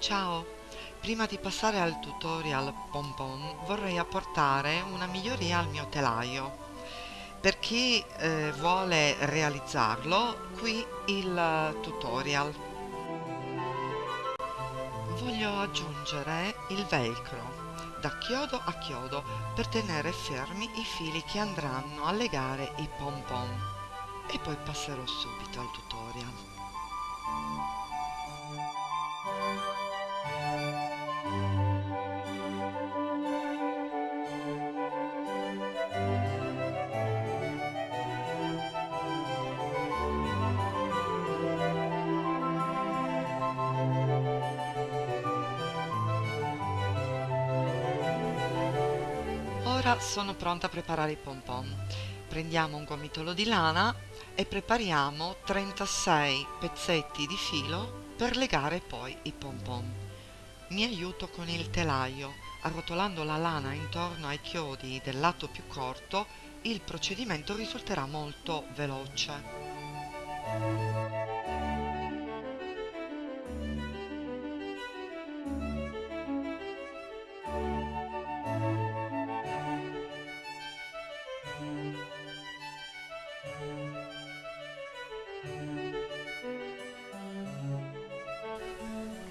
Ciao! Prima di passare al tutorial pompon vorrei apportare una miglioria al mio telaio. Per chi eh, vuole realizzarlo, qui il tutorial. Voglio aggiungere il velcro da chiodo a chiodo per tenere fermi i fili che andranno a legare i pompon e poi passerò subito al tutorial. Ora sono pronta a preparare i pompon. Prendiamo un gomitolo di lana e prepariamo 36 pezzetti di filo per legare poi i pompon. Mi aiuto con il telaio, arrotolando la lana intorno ai chiodi del lato più corto, il procedimento risulterà molto veloce.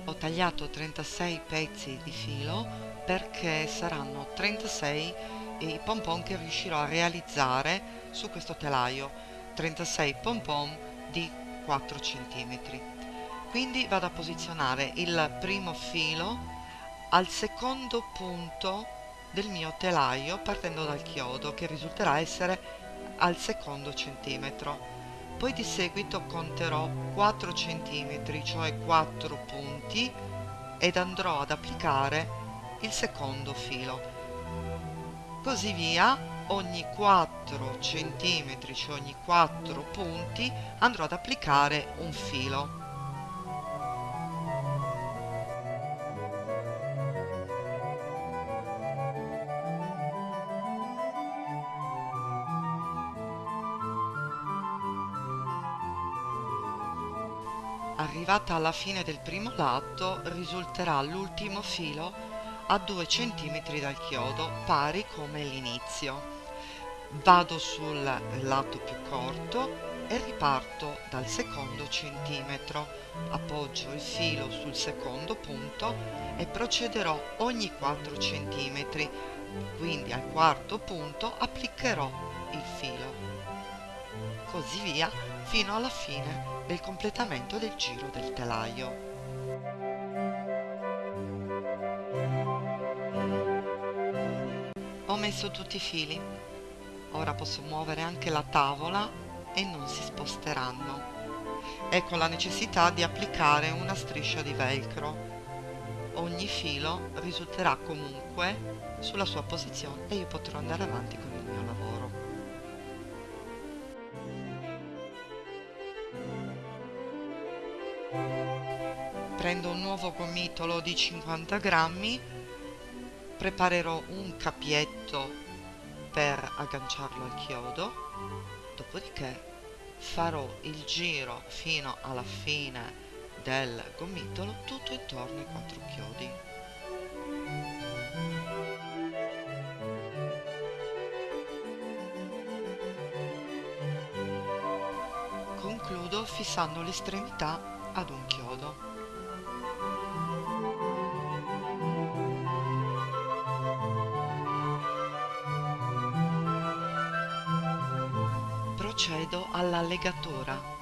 Ho tagliato 36 pezzi di filo perché saranno 36 i pompon che riuscirò a realizzare su questo telaio. 36 pompon di 4 cm quindi vado a posizionare il primo filo al secondo punto del mio telaio partendo dal chiodo che risulterà essere al secondo centimetro poi di seguito conterò 4 cm, cioè 4 punti, ed andrò ad applicare il secondo filo. Così via, ogni 4 cm, cioè ogni 4 punti, andrò ad applicare un filo. Arrivata alla fine del primo lato risulterà l'ultimo filo a 2 cm dal chiodo pari come l'inizio. Vado sul lato più corto e riparto dal secondo centimetro. Appoggio il filo sul secondo punto e procederò ogni 4 cm. Quindi al quarto punto applicherò il filo. Così via fino alla fine del completamento del giro del telaio. Ho messo tutti i fili, ora posso muovere anche la tavola e non si sposteranno. Ecco la necessità di applicare una striscia di velcro. Ogni filo risulterà comunque sulla sua posizione e io potrò andare avanti con prendo un nuovo gomitolo di 50 grammi preparerò un capietto per agganciarlo al chiodo dopodiché farò il giro fino alla fine del gomitolo tutto intorno ai quattro chiodi. Concludo fissando l'estremità ad un chiodo. Procedo alla legatura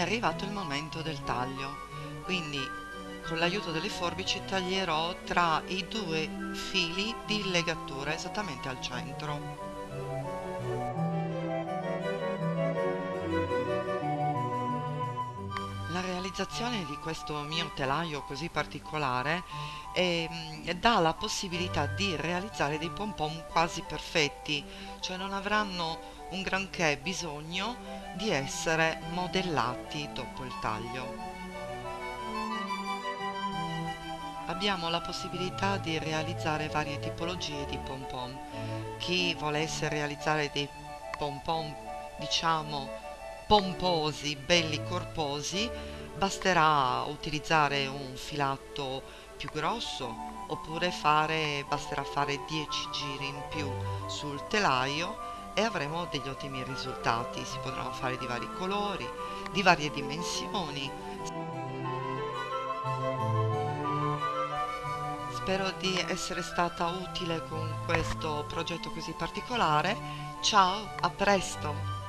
arrivato il momento del taglio quindi con l'aiuto delle forbici taglierò tra i due fili di legatura esattamente al centro. La realizzazione di questo mio telaio così particolare eh, dà la possibilità di realizzare dei pompon quasi perfetti, cioè non avranno un granché bisogno di essere modellati dopo il taglio. Abbiamo la possibilità di realizzare varie tipologie di pompon. Chi volesse realizzare dei pompon, diciamo, pomposi, belli corposi, basterà utilizzare un filato più grosso oppure fare, basterà fare 10 giri in più sul telaio e avremo degli ottimi risultati. Si potranno fare di vari colori, di varie dimensioni. Spero di essere stata utile con questo progetto così particolare. Ciao, a presto!